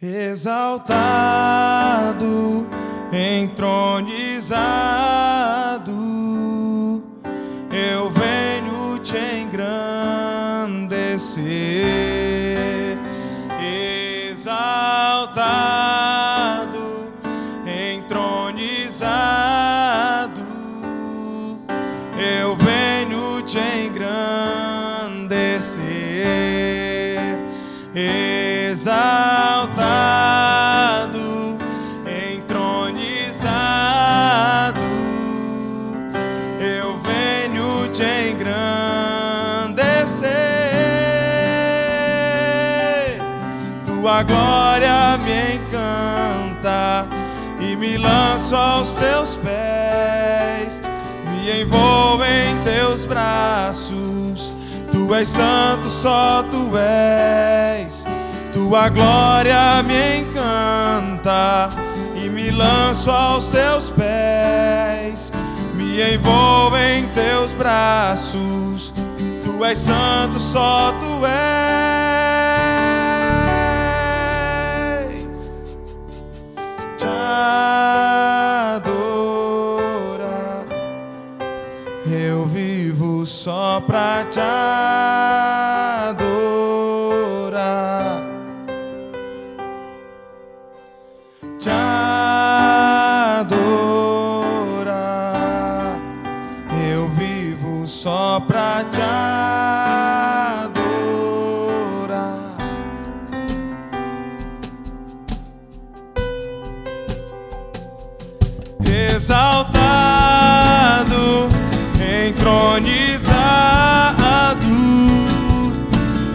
exaltado, entronizado, eu venho te engrandecer, exaltado, entronizado, eu venho te engrandecer, exaltado, Tua glória me encanta e me lanço aos teus pés, me envolvo em teus braços. Tu és santo, só tu és. Tua glória me encanta e me lanço aos teus pés, me envolvo em teus braços. Tu és santo, só tu és. Eu vivo só pra te adorar. Entronizado,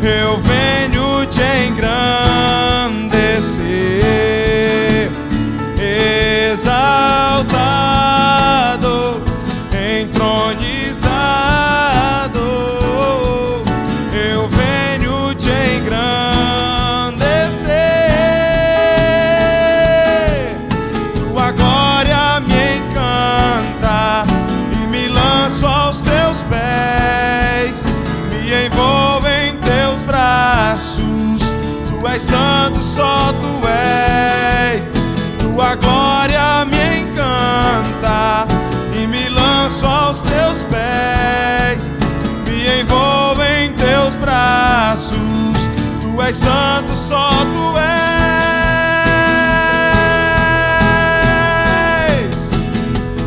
eu venho te engrandecer, só tu és. Tua glória me encanta e me lanço aos teus pés, me envolvo em teus braços. Tu és santo, só tu és.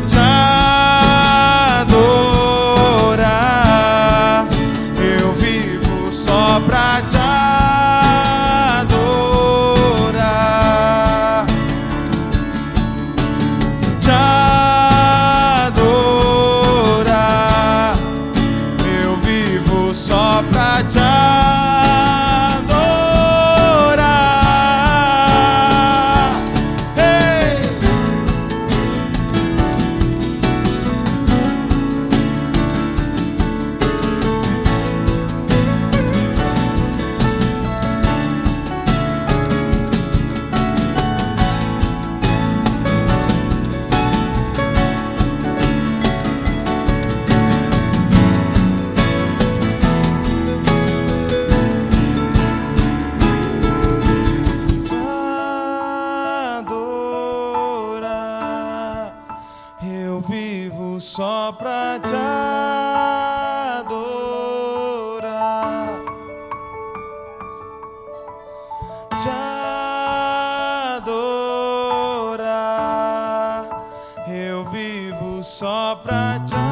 Te adorar, eu vivo só pra te adorar. Só pra te adorar. Te adorar. Eu vivo só pra te